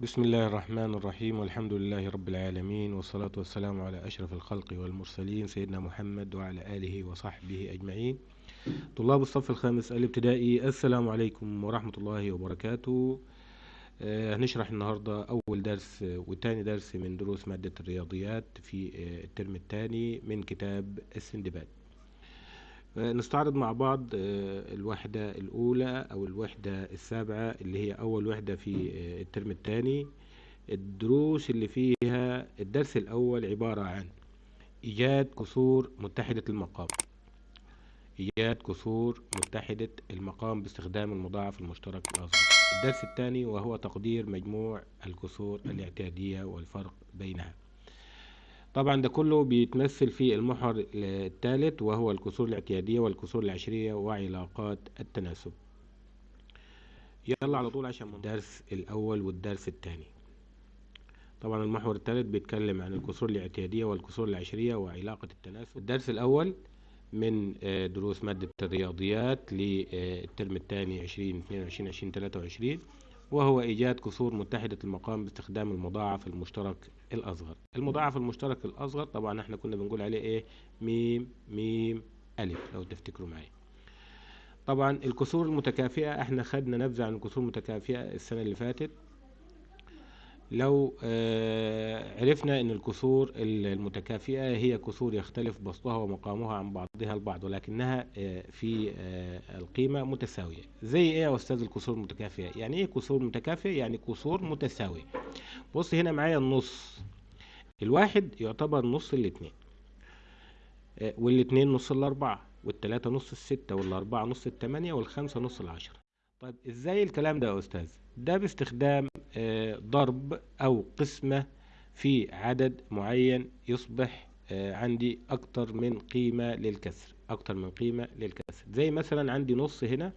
بسم الله الرحمن الرحيم والحمد لله رب العالمين والصلاة والسلام على أشرف الخلق والمرسلين سيدنا محمد وعلى آله وصحبه أجمعين. طلاب الصف الخامس الابتدائي السلام عليكم ورحمة الله وبركاته. آه، هنشرح النهاردة أول درس وتاني درس من دروس مادة الرياضيات في آه، الترم الثاني من كتاب السندباد. نستعرض مع بعض آه، الوحدة الأولى أو الوحدة السابعة اللي هي أول وحدة في آه، الترم الثاني. الدروس اللي فيها الدرس الأول عبارة عن إيجاد كسور متحدة المقام. إيجاد كسور متحدة المقام باستخدام المضاعف المشترك الأصغر الدرس الثاني وهو تقدير مجموع الكسور الاعتيادية والفرق بينها. طبعا ده كله بيتمثل في المحور الثالث وهو الكسور الاعتيادية والكسور العشرية وعلاقات التناسب. يلا على طول عشان الدرس الأول والدرس الثاني. طبعا المحور الثالث بيتكلم عن الكسور الاعتيادية والكسور العشرية وعلاقة التناسب. الدرس الأول من آه، دروس مادة الرياضيات للترم الثاني 2022 2023 وهو إيجاد كسور متحدة المقام باستخدام المضاعف المشترك الأصغر. المضاعف المشترك الأصغر طبعا إحنا كنا بنقول عليه إيه؟ ميم ميم ألف لو تفتكروا معي. طبعا الكسور المتكافئة إحنا خدنا نبذة عن الكسور المتكافئة السنة اللي فاتت. لو آه، عرفنا إن الكسور المتكافئة هي كسور يختلف بسطها ومقامها عن بعضها البعض ولكنها آه، في آه، القيمة متساوية. زي إيه يا أستاذ الكسور المتكافئة؟ يعني إيه كسور متكافئة؟ يعني كسور متساوية بص هنا معايا النص. الواحد يعتبر نص الاتنين والاتنين نص الأربعة والتلاتة نص الستة والأربعة نص التمانية والخمسة نص العشرة. طيب إزاي الكلام ده يا أستاذ؟ ده باستخدام آه، ضرب أو قسمة في عدد معين يصبح آه، عندي أكتر من قيمة للكسر أكتر من قيمة للكسر. زي مثلا عندي نص هنا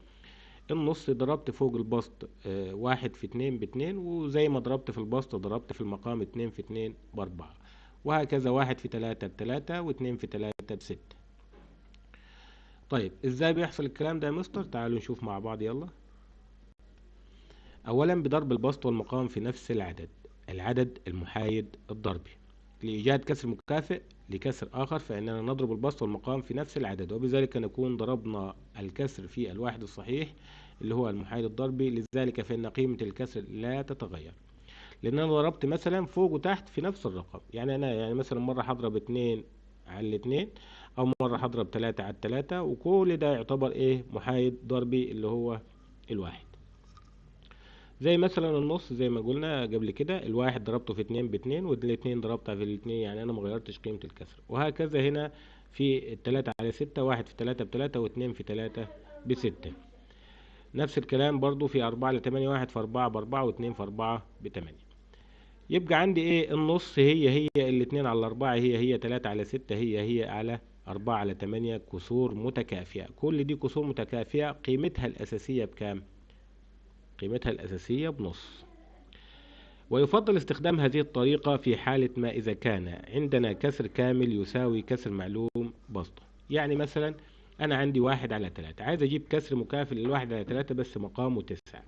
النص ضربت فوق البسط آه، واحد في اتنين باتنين وزي ما ضربت في البسط ضربت في المقام اتنين في اتنين بأربعة. وهكذا واحد في تلاتة بتلاتة واتنين في تلاتة بستة. طيب إزاي بيحصل الكلام ده يا مستر؟ تعالوا نشوف مع بعض يلا. اولا بضرب البسط والمقام في نفس العدد العدد المحايد الضربي. لإيجاد كسر مكافئ لكسر آخر فإننا نضرب البسط والمقام في نفس العدد وبذلك نكون ضربنا الكسر في الواحد الصحيح اللي هو المحايد الضربي. لذلك فإن قيمة الكسر لا تتغير. لأن أنا ضربت مثلا فوق وتحت في نفس الرقم. يعني أنا يعني مثلا مرة هضرب اتنين على الاتنين أو مرة هضرب تلاتة على التلاتة وكل ده يعتبر إيه؟ محايد ضربي اللي هو الواحد. زي مثلا النص زي ما قلنا قبل كده الواحد ضربته في اتنين باتنين والاتنين ضربتها في الاتنين يعني أنا مغيرتش قيمة الكسر. وهكذا هنا في التلاتة على ستة واحد في تلاتة بتلاتة واتنين في تلاتة بستة. نفس الكلام برضو في أربعة لتمانية واحد في أربعة بأربعة واتنين في أربعة بتمانية. يبقى عندي إيه؟ النص هي هي الاتنين على أربعة هي هي تلاتة على ستة هي هي على أربعة على تمانية كسور متكافئة كل دي كسور متكافئة قيمتها الأساسية بكام؟ قيمتها الأساسية بنص. ويفضل استخدام هذه الطريقة في حالة ما إذا كان عندنا كسر كامل يساوي كسر معلوم بسطه. يعني مثلا أنا عندي واحد على تلاتة. عايز أجيب كسر مكافئ للواحد على تلاتة بس مقامه تسعة.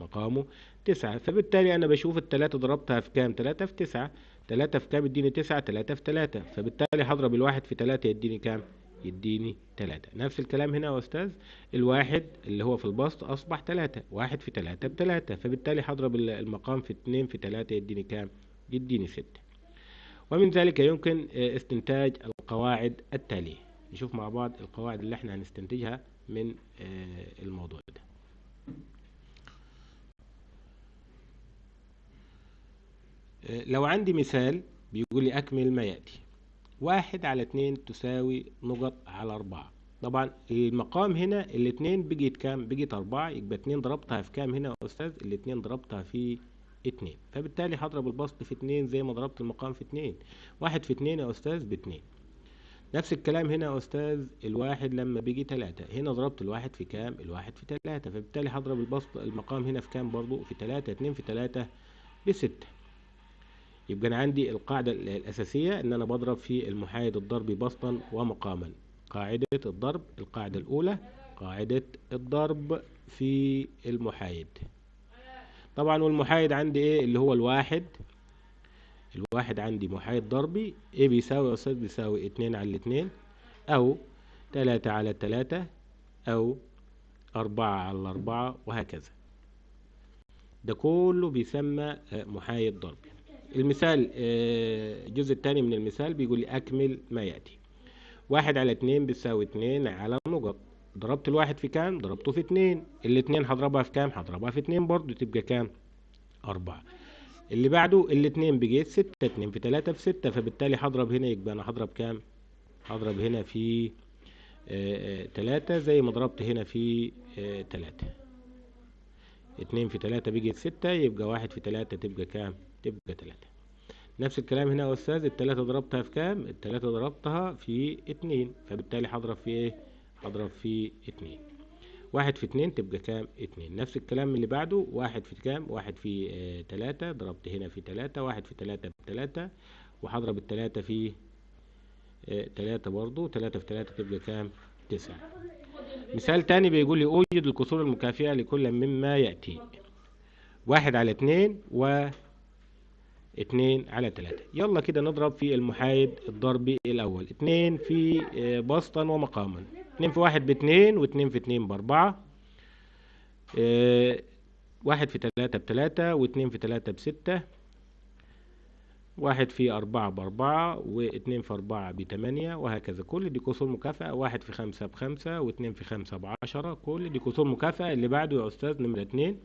مقامه تسعة. فبالتالي أنا بشوف التلاتة ضربتها في كام؟ تلاتة في تسعة. تلاتة في كام يديني تسعة؟ تلاتة في تلاتة. فبالتالي هضرب الواحد في تلاتة يديني كام؟ يديني تلاتة. نفس الكلام هنا يا أستاذ الواحد اللي هو في البسط أصبح تلاتة واحد في تلاتة بتلاتة فبالتالي هضرب ال- المقام في اتنين في تلاتة يديني كام؟ يديني ستة. ومن ذلك يمكن آه، استنتاج القواعد التالية. نشوف مع بعض القواعد اللي إحنا هنستنتجها من آه، الموضوع ده. آه، لو عندي مثال بيقول لي أكمل ما يأتي. واحد على اتنين تساوي نقط على أربعة. طبعا المقام هنا الاتنين بقيت كام؟ بقيت أربعة يبقى اتنين ضربتها في كام هنا يا أستاذ؟ الاتنين ضربتها في اتنين. فبالتالي هضرب البسط في اتنين زي ما ضربت المقام في اتنين. واحد في اتنين يا أستاذ باتنين. نفس الكلام هنا يا أستاذ الواحد لما بيجي تلاتة. هنا ضربت الواحد في كام؟ الواحد في تلاتة. فبالتالي هضرب البسط المقام هنا في كام برضو؟ في تلاتة. اتنين في تلاتة بستة. يبقى أنا عندي القاعدة ال- الأساسية إن أنا بضرب في المحايد الضربي بسطا ومقاما. قاعدة الضرب القاعدة الأولى قاعدة الضرب في المحايد. طبعا والمحايد عندي إيه؟ اللي هو الواحد. الواحد عندي محايد ضربي. إيه بيساوي يا أستاذ؟ بيساوي اتنين على الاتنين أو تلاتة على التلاتة أو أربعة على الاربعة وهكذا. ده كله بيسمى محايد ضربي. المثال آه، الجزء الثاني من المثال بيقول لي أكمل ما يأتي. واحد على اتنين بيساوي اتنين على نقط. ضربت الواحد في كام؟ ضربته في اتنين الاتنين هضربها في كام؟ هضربها في اتنين برضو تبقى كام؟ أربعة. اللي بعده الاتنين بقيت ستة اتنين في تلاتة في ستة فبالتالي هضرب هنا يبقى أنا هضرب كام؟ هضرب هنا في آه، آه، تلاتة زي ما ضربت هنا في آه، تلاتة اتنين في تلاتة بقيت ستة يبقى واحد في تلاتة تبقى كام؟ تبقى تلاتة. نفس الكلام هنا يا أستاذ التلاتة ضربتها في كام؟ التلاتة ضربتها في اتنين فبالتالي هضرب في إيه؟ هضرب في اتنين. واحد في اتنين تبقى كام؟ اتنين. نفس الكلام اللي بعده واحد في كام؟ واحد في آه تلاتة. ضربت هنا في تلاتة واحد في تلاتة بتلاتة وهضرب التلاتة في آه تلاتة برضو تلاتة في تلاتة تبقى كام؟ تسعة. مثال تاني بيقول لي أوجد الكسور المكافئة لكل مما يأتي. واحد على اتنين و اتنين على تلاتة. يلا كده نضرب في المحايد الضربي الأول. اتنين في آه، بسطا ومقاما اتنين في واحد باتنين واتنين في اتنين بأربعة. آه، واحد في تلاتة بتلاتة واتنين في تلاتة بستة. واحد في أربعة بأربعة واتنين في أربعة بتمانية وهكذا. كل دي كسور مكافأة. واحد في خمسة بخمسة واتنين في خمسة بعشرة. كل دي كسور مكافأة. اللي بعده يا أستاذ نمرة اتنين.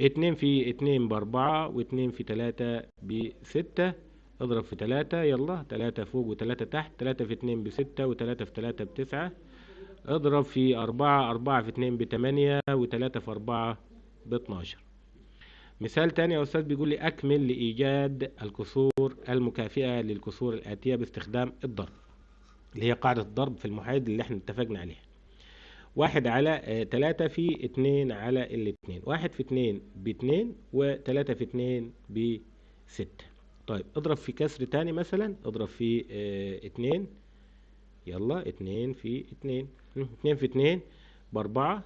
اتنين في اتنين بأربعة واتنين في تلاتة بستة اضرب في تلاتة يلا. تلاتة فوق وتلاتة تحت تلاتة في اتنين بستة وتلاتة في تلاتة بتسعة. اضرب في أربعة أربعة في اتنين بتمانية وتلاتة في أربعة باتناشر. مثال تاني يا أستاذ بيقول لي أكمل لإيجاد الكسور المكافئة للكسور الآتية باستخدام الضرب اللي هي قاعدة الضرب في المحايد اللي إحنا اتفقنا عليها. واحد على آه، تلاتة في اتنين على الاتنين. واحد في اتنين باتنين وتلاتة في اتنين بستة. طيب اضرب في كسر تاني مثلا اضرب في آه اتنين. يلا اتنين في اتنين. اتنين في اتنين بأربعة.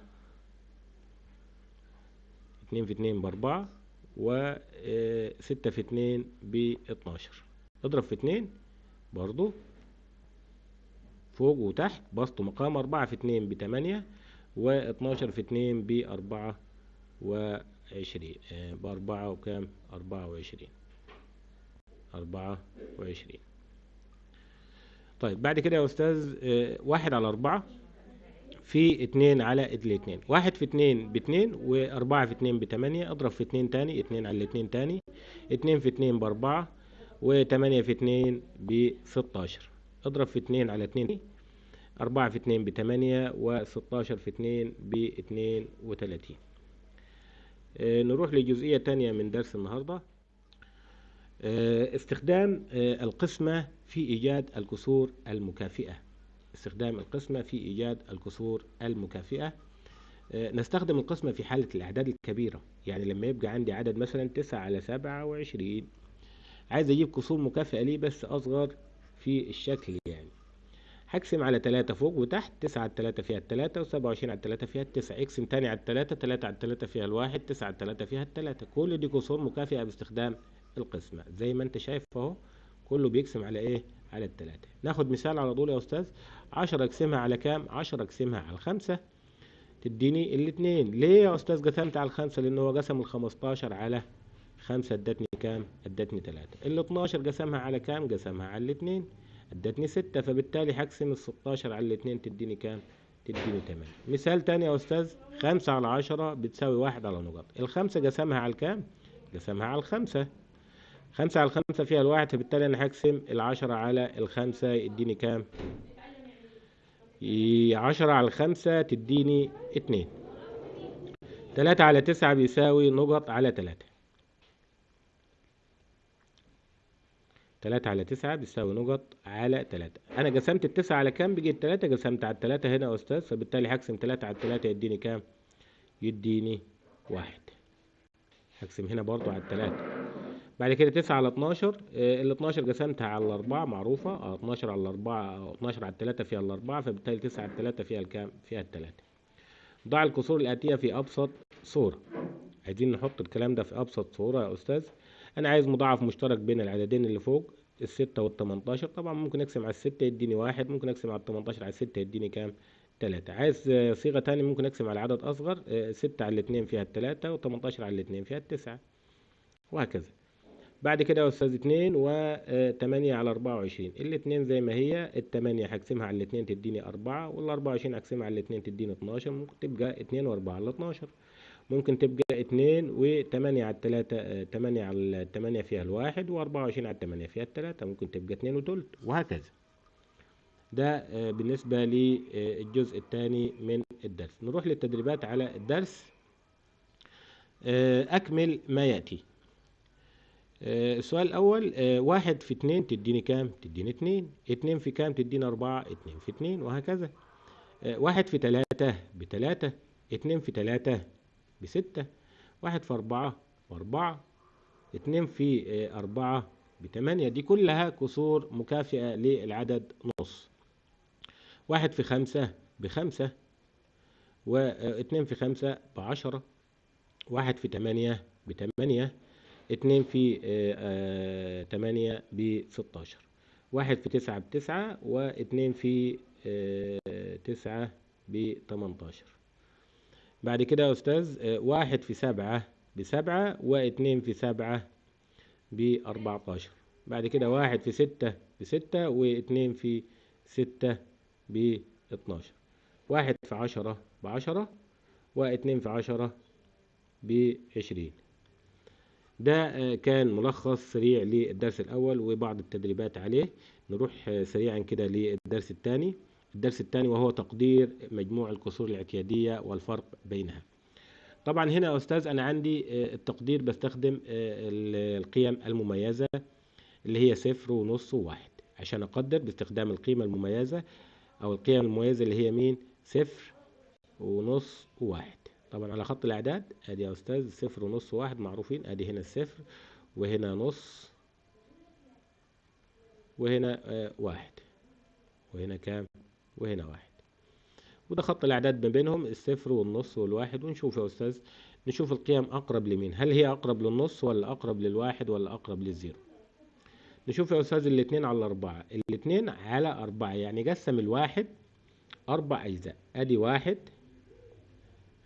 اتنين في اتنين بأربعة وستة في اتنين باتناشر. اضرب في اتنين برضو. فوق وتحت بسط مقام أربعة في اتنين بتمانية واتناشر في اتنين بأربعة وعشرين. آه، بأربعة وكام؟ أربعة وعشرين. أربعة وعشرين. طيب بعد كده يا أستاذ آه، واحد على أربعة في اتنين على الاتنين واحد في اتنين باتنين وأربعة في اتنين بتمانية أضرب في اتنين تاني اتنين على الاتنين تاني. اتنين في اتنين بأربعة وتمانية في اتنين بستاشر. اضرب في اتنين على اتنين أربعة في اتنين بتمانية وستاشر في اتنين باتنين وتلاتين. آه، نروح لجزئية تانية من درس النهاردة. آه، استخدام آه، القسمة في إيجاد الكسور المكافئة. استخدام القسمة في إيجاد الكسور المكافئة. نستخدم القسمة في حالة الأعداد الكبيرة. يعني لما يبقى عندي عدد مثلا تسعة على سبعة وعشرين عايز أجيب كسور مكافئة ليه بس أصغر في الشكل يعني. هقسم على تلاتة فوق وتحت تسعة على التلاتة فيها التلاتة وسبعة وعشرين على التلاتة فيها التسعة. اقسم تاني على التلاتة تلاتة على التلاتة فيها الواحد تسعة على التلاتة فيها التلاتة. كل دي كسور مكافئة باستخدام القسمة. زي ما انت شايف اهو كله بيقسم على إيه؟ على التلاتة. ناخد مثال على طول يا أستاذ. عشرة اقسمها على كام؟ عشرة اقسمها على الخمسة تديني الاتنين. ليه يا أستاذ قسمت على الخمسة؟ لأن هو قسم الخمستاشر على خمسة ادتني كام؟ ادتني تلاتة. ال 12 قسمها على كام؟ قسمها على الاتنين ادتني ستة فبالتالي هقسم ال 16 على الاتنين تديني كام؟ تديني تمانية مثال تاني يا أستاذ خمسة على عشرة بتساوي واحد على نقط. الخمسة قسمها على الكام قسمها على الخمسة. خمسة على الخمسة فيها الواحد فبالتالي أنا هقسم العشرة على الخمسة يديني كام؟ عشرة على الخمسة تديني اتنين تلاتة على تسعة بيساوي نقط على تلاتة. تلاتة على تسعة بيساوي نقط على تلاتة. أنا قسمت التسعة على كام؟ بقيت تلاتة قسمت على التلاتة هنا يا أستاذ فبالتالي هقسم تلاتة على التلاتة يديني كام؟ يديني واحد. هقسم هنا برضو على التلاتة. بعد كده تسعة على اتناشر آه، ال اتناشر قسمتها على الأربعة معروفة. آه اتناشر على الأربعة أو اتناشر على التلاتة فيها الأربعة فبالتالي تسعة على التلاتة فيها الكام؟ فيها التلاتة. ضع الكسور الآتية في أبسط صورة. عايزين نحط الكلام ده في أبسط صورة يا أستاذ؟ أنا عايز مضاعف مشترك بين العددين اللي فوق الستة والتمنتاشر. طبعا ممكن أقسم على الستة يديني واحد ممكن أقسم على التمنتاشر على الستة يديني كام؟ تلاتة. عايز آه، صيغة تانية ممكن أقسم على عدد أصغر آه، ستة على الاتنين فيها التلاتة وتمنتاشر على الاتنين فيها التسعة. وهكذا. بعد كده يا أستاذ اتنين وتمانية على أربعة وعشرين. الاتنين زي ما هي التمانية هقسمها على الاتنين تديني أربعة والأربعة وعشرين هقسمها على الاتنين تديني اتناشر. ممكن تبقى اتنين وأربعة على اتناشر. ممكن تبقى اتنين وتمانية على التلاتة آه، تمانية على التمانية فيها الواحد واربعة وعشرين على التمانية فيها التلاتة. ممكن تبقى اتنين وتلت وهكذا. ده آه، بالنسبة للجزء الثاني من الدرس. نروح للتدريبات على الدرس. آه، أكمل ما يأتي. آه، السؤال الأول آه، واحد في اتنين تديني كام؟ تديني اتنين. اتنين في كام؟ تديني أربعة. اتنين في اتنين وهكذا. آه، واحد في تلاتة بتلاتة. اتنين في تلاتة بستة واحد في أربعة بأربعة اتنين في آه، أربعة بتمانية. دي كلها كسور مكافئة للعدد نص. واحد في خمسة بخمسة واتنين في خمسة بعشرة واحد في تمانية بتمانية اتنين في آه، آه، تمانية بستاشر. واحد في تسعة بتسعة واتنين في تسعة بتمنتاشر. بعد كده يا أستاذ آه، واحد في سبعة بسبعة واتنين في سبعة بأربعتاشر. بعد كده واحد في ستة بستة واتنين في ستة باتناشر. واحد في عشرة بعشرة واتنين في عشرة بعشرين. ده آه، كان ملخص سريع للدرس الأول وبعض التدريبات عليه. نروح آه، سريعا كده للدرس الثاني. الدرس الثاني وهو تقدير مجموع الكسور الاعتيادية والفرق بينها. طبعا هنا يا أستاذ أنا عندي آه، التقدير بستخدم آه، ال- القيم المميزة اللي هي صفر ونص وواحد. عشان أقدر باستخدام القيمة المميزة أو القيم المميزة اللي هي مين؟ صفر ونص وواحد. طبعا على خط الأعداد أدي يا أستاذ صفر ونص وواحد معروفين. أدي هنا الصفر وهنا نص وهنا آه، واحد. وهنا كام؟ وهنا واحد. وده خط الأعداد ما بينهم الصفر والنص والواحد. ونشوف يا أستاذ نشوف القيم أقرب لمين. هل هي أقرب للنص ولا أقرب للواحد ولا أقرب للزيرو؟ نشوف يا أستاذ الاتنين على أربعة الاتنين على أربعة يعني قسم الواحد أربع أجزاء. أدي واحد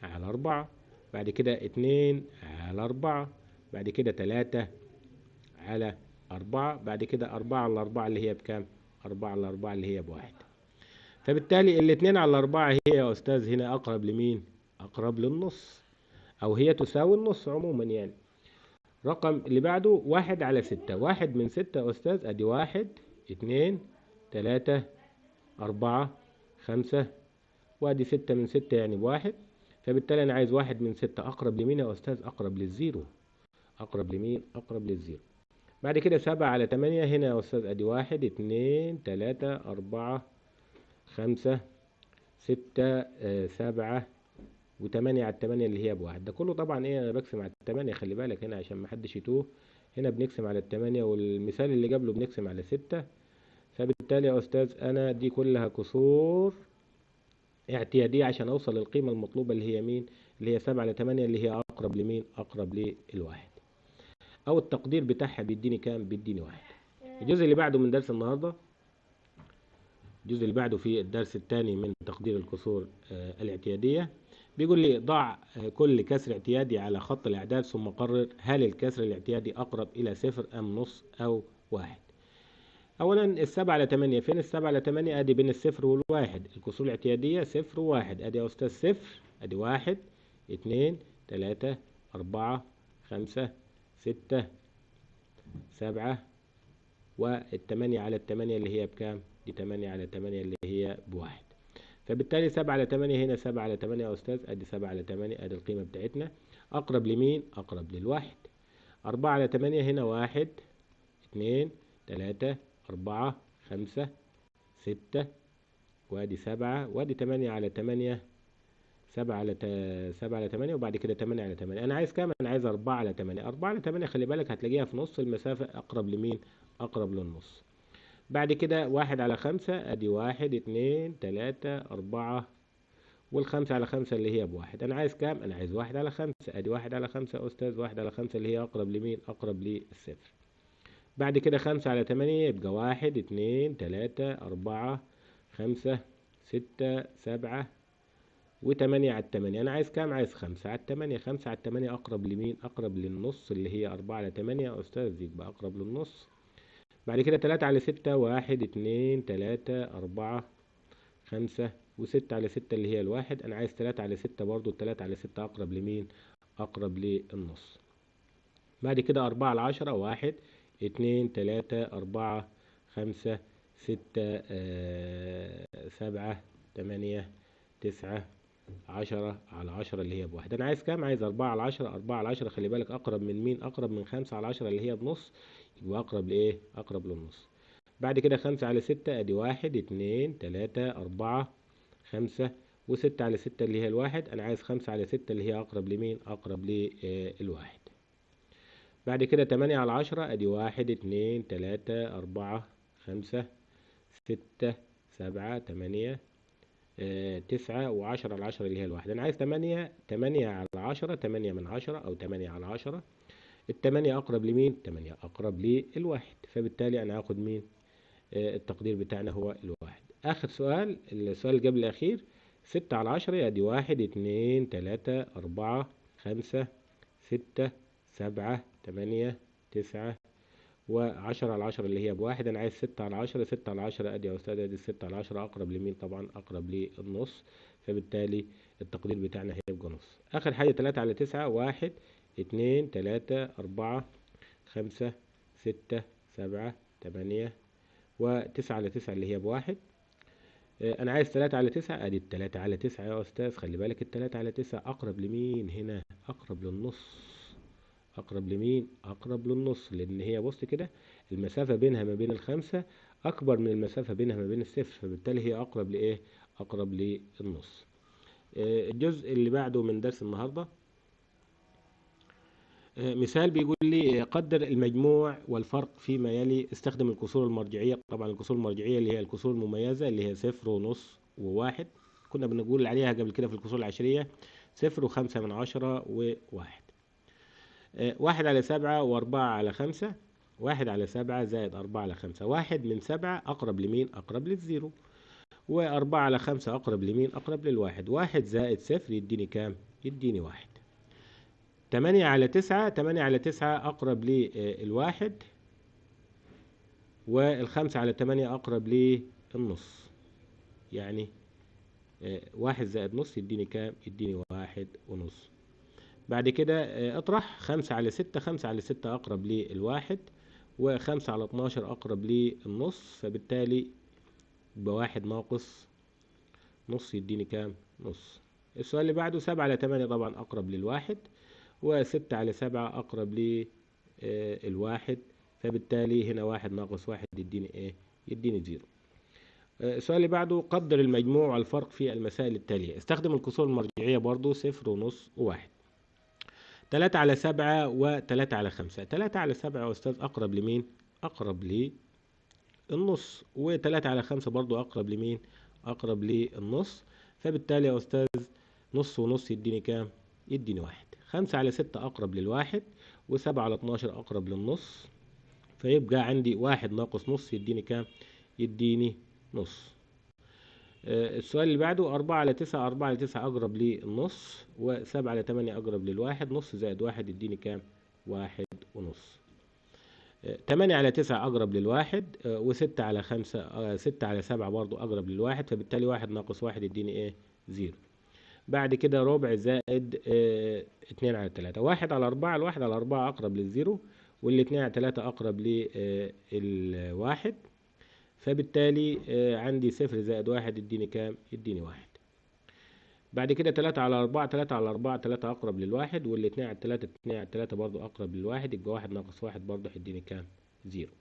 على أربعة بعد كده اتنين على أربعة بعد كده تلاتة على أربعة بعد كده أربعة على أربعة اللي هي بكام؟ أربعة على أربعة اللي هي بواحد. فبالتالي الاتنين على أربعة هي يا أستاذ هنا أقرب لمين؟ أقرب للنص. أو هي تساوي النص عموما يعني. رقم اللي بعده واحد على ستة. واحد من ستة يا أستاذ أدي واحد اتنين تلاتة أربعة خمسة. وأدي ستة من ستة يعني بواحد. فبالتالي أنا عايز واحد من ستة. أقرب لمين يا أستاذ؟ أقرب لل zero. أقرب لمين؟ أقرب لل zero. بعد كده سبعة على تمانية. هنا يا أستاذ أدي واحد اتنين تلاتة أربعة خمسة ستة آه، سبعة وتمانية على التمانية اللي هي بواحد. ده كله طبعا إيه أنا بقسم على التمانية خلي بالك هنا عشان محدش يتوه. هنا بنقسم على التمانية والمثال اللي قبله بنقسم على ستة. فبالتالي يا أستاذ أنا دي كلها كسور اعتيادية عشان أوصل للقيمة المطلوبة اللي هي مين؟ اللي هي سبعة على تمانية اللي هي أقرب لمين؟ أقرب للواحد. أو التقدير بتاعها بيديني كام؟ بيديني واحد. الجزء اللي بعده من درس النهاردة الجزء اللي بعده في الدرس الثاني من تقدير الكسور آه، الاعتيادية. بيقول لي ضع آه، كل كسر اعتيادي على خط الأعداد ثم قرر هل الكسر الاعتيادي أقرب إلى صفر أم نص أو واحد. أولا السبعة على تمانية فين السبعة على تمانية أدي بين الصفر والواحد. الكسور الاعتيادية صفر وواحد أدي يا أستاذ صفر أدي واحد اتنين تلاتة أربعة خمسة ستة سبعة والتمانية على التمانية اللي هي بكام؟ دي تمانية على تمانية اللي هي بواحد فبالتالي سبعة على تمانية هنا سبعة على تمانية يا أستاذ أدي سبعة على تمانية أدي القيمة بتاعتنا أقرب لمين؟ أقرب للواحد أربعة على تمانية هنا واحد اتنين تلاتة أربعة خمسة ستة وأدي سبعة وأدي تمانية على تمانية سبعة على تا... سبعة على تمانية وبعد كده تمانية على تمانية أنا عايز كام؟ أنا عايز أربعة على تمانية أربعة على تمانية خلي بالك هتلاقيها في نص المسافة أقرب لمين؟ أقرب للنص بعد كده واحد على خمسة أدي واحد اتنين تلاتة أربعة والخمسة على خمسة اللي هي بواحد أنا عايز كام؟ أنا عايز واحد على خمسة أدي واحد على خمسة يا أستاذ واحد على خمسة اللي هي أقرب لمين؟ أقرب للصفر بعد كده خمسة على تمانية يبقى واحد اتنين تلاتة أربعة خمسة ستة سبعة وتمانية على التمانية أنا عايز كام؟ عايز خمسة على التمانية خمسة على التمانية أقرب لمين؟ أقرب للنص اللي هي أربعة على تمانية يا أستاذ يبقى أقرب للنص بعد كده تلاتة على ستة واحد اتنين تلاتة أربعة خمسة وستة على ستة اللي هي الواحد أنا عايز تلاتة على ستة برضو التلاتة على ستة أقرب لمين؟ أقرب للنص بعد كده أربعة على عشرة واحد اتنين تلاتة أربعة خمسة ستة آه سبعة تمانية تسعة عشرة على عشرة اللي هي بواحد أنا عايز كام؟ عايز أربعة على عشرة أربعة على عشرة خلي بالك أقرب من مين؟ أقرب من خمسة على عشرة اللي هي بنص يبقى أقرب لإيه؟ أقرب للنص بعد كده خمسة على ستة أدي واحد اتنين تلاتة أربعة خمسة وستة على ستة اللي هي الواحد أنا عايز خمسة على ستة اللي هي أقرب لمين؟ أقرب للواحد بعد كده تمانية على عشرة أدي واحد اتنين تلاتة أربعة خمسة ستة سبعة تمانية تسعة وعشرة على عشرة اللي هي الواحد أنا عايز تمانية تمانية على عشرة تمانية من عشرة أو تمانية على عشرة التمانية أقرب لمين؟ تمانية أقرب للواحد فبالتالي أنا هاخد مين؟ آه، التقدير بتاعنا هو الواحد آخر سؤال السؤال اللي قبل الأخير ستة على عشرة أدي واحد اتنين تلاتة أربعة خمسة ستة سبعة تمانية تسعة وعشرة على عشرة اللي هي بواحد أنا عايز ستة على عشرة ستة على عشرة أدي يا أستاذ أدي الستة على عشرة أقرب لمين؟ طبعا أقرب للنص فبالتالي التقدير بتاعنا هيبقى نص. آخر حاجة تلاتة على تسعة واحد اتنين تلاتة أربعة خمسة ستة سبعة تمانية وتسعة على تسعة اللي هي بواحد. آه، أنا عايز تلاتة على تسعة أدي التلاتة على تسعة يا أستاذ خلي بالك التلاتة على تسعة أقرب لمين هنا؟ أقرب للنص. أقرب لمين؟ أقرب للنص لأن هي بص كده المسافة بينها ما بين الخمسة أكبر من المسافة بينها ما بين الصفر فبالتالي هي أقرب لإيه؟ أقرب للنص. آه، الجزء اللي بعده من درس النهارده آه، مثال بيقول لي قدر المجموع والفرق فيما يلي استخدم الكسور المرجعية. طبعا الكسور المرجعية اللي هي الكسور المميزة اللي هي صفر ونص وواحد كنا بنقول عليها قبل كده في الكسور العشرية صفر وخمسة من عشرة وواحد. واحد على سبعة وأربعة على خمسة. واحد على سبعة زائد أربعة على خمسة. واحد من سبعة أقرب لمين؟ أقرب للزيرو. وأربعة على خمسة أقرب لمين؟ أقرب للواحد. واحد زائد صفر يديني كام؟ يديني واحد. تمانية على تسعة تمانية على تسعة أقرب للواحد والخمسة على تمانية أقرب للنص يعني آه، واحد زائد نص يديني كام؟ يديني واحد ونص. بعد كده آه، اطرح. خمسة على ستة خمسة على ستة أقرب للواحد وخمسة على اتناشر أقرب للنص. فبالتالي بواحد ناقص نص يديني كام؟ نص. السؤال اللي بعده سبعة على تمانية طبعا أقرب للواحد وستة على سبعة أقرب للواحد فبالتالي هنا واحد ناقص واحد يديني إيه؟ يديني زيرو. آه، السؤال اللي بعده قدر المجموع والفرق في المسائل التالية. استخدم الكسور المرجعية برضو صفر ونص وواحد تلاتة على سبعة وتلاتة على خمسة تلاتة على سبعة يا أستاذ أقرب لمين؟ أقرب للنص وتلاتة على خمسة برضو أقرب لمين؟ أقرب للنص فبالتالي يا أستاذ نص ونص يديني كام؟ يديني واحد خمسة على ستة أقرب للواحد وسبعة على اتناشر أقرب للنص فيبقى عندي واحد ناقص نص يديني كام؟ يديني نص السؤال اللي بعده أربعة على تسعة أربعة على تسعة أقرب للنص وسبعة على تمانية أقرب للواحد نص زائد واحد يديني كام؟ واحد ونص آه، تمانية على تسعة أقرب للواحد آه، وستة على خمسة آه، ستة على سبعة برضو أقرب للواحد فبالتالي واحد ناقص واحد يديني إيه؟ zero بعد كده ربع زائد آه، اتنين على تلاتة واحد على أربعة الواحد على أربعة أقرب للزيرو والاتنين على تلاتة أقرب للواحد فبالتالي آه، عندي صفر زائد واحد يديني كام؟ يديني واحد. بعد كده تلاتة على أربعة تلاتة على أربعة تلاتة أقرب للواحد والاتنين على تلاتة اتنين على تلاتة برضو أقرب للواحد يبقى واحد ناقص واحد برضو هيديني كام؟ زيرو.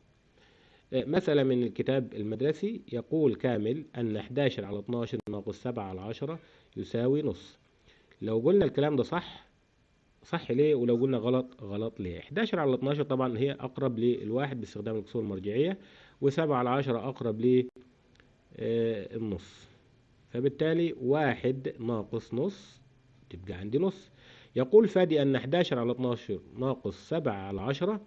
آه، مسألة من الكتاب المدرسي يقول كامل أن 11 على 12 ناقص 7 على 10 يساوي نص. لو قلنا الكلام ده صح صح ليه؟ ولو قلنا غلط غلط ليه؟ 11 على 12 طبعا هي أقرب للواحد باستخدام الكسور المرجعية. و7 على 10 أقرب للنص. فبالتالي واحد ناقص نص تبقى عندي نص. يقول فادي أن 11 على 12 ناقص 7 على 10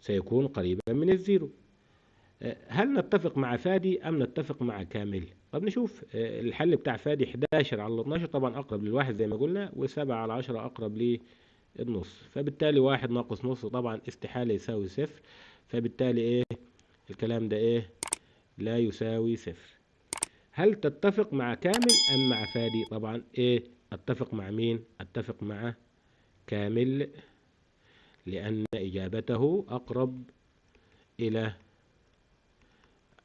سيكون قريبا من الزيرو. هل نتفق مع فادي أم نتفق مع كامل؟ طب نشوف الحل بتاع فادي 11 على 12 طبعا أقرب للواحد زي ما قلنا و7 على 10 أقرب للنص. فبالتالي واحد ناقص نص طبعا استحالة يساوي صفر. فبالتالي إيه؟ الكلام ده إيه؟ لا يساوي صفر. هل تتفق مع كامل أم مع فادي؟ طبعا إيه؟ أتفق مع مين؟ أتفق مع كامل لأن إجابته أقرب إلى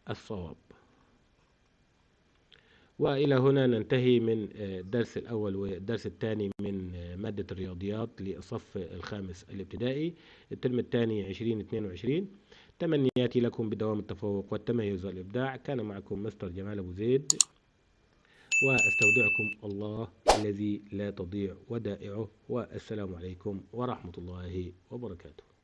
الصواب. وإلى هنا ننتهي من الدرس الأول والدرس الثاني من مادة الرياضيات للصف الخامس الابتدائي. الترم الثاني 2022 تمنياتي لكم بدوام التفوق والتميز والإبداع. كان معكم مستر جمال أبو زيد وأستودعكم الله الذي لا تضيع ودائعه. والسلام عليكم ورحمة الله وبركاته.